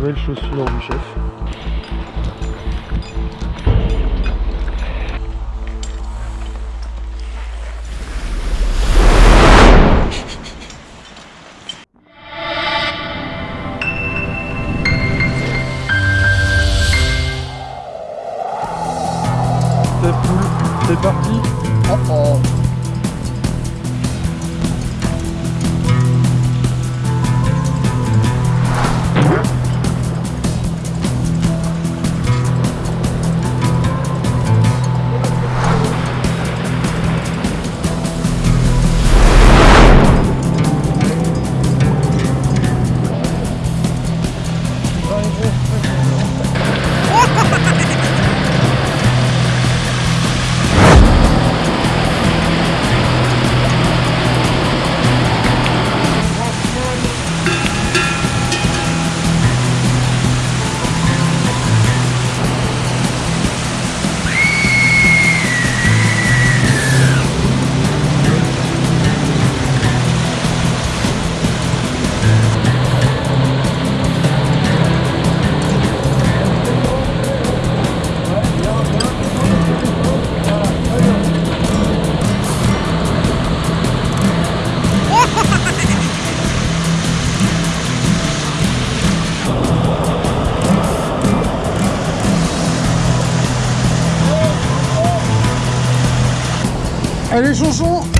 nouvelles chaussures du chef. C'est parti. Oh oh. Allez, chanson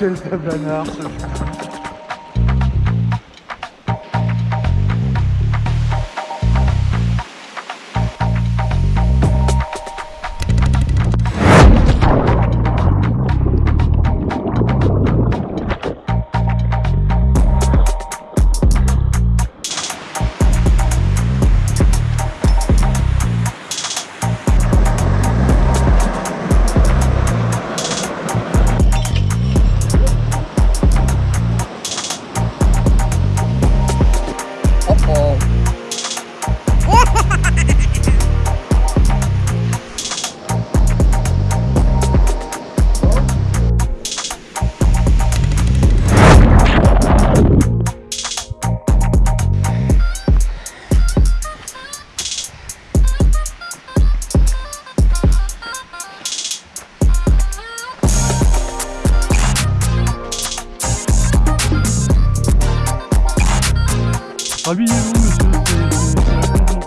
Quel tabanard Habillez-vous, monsieur.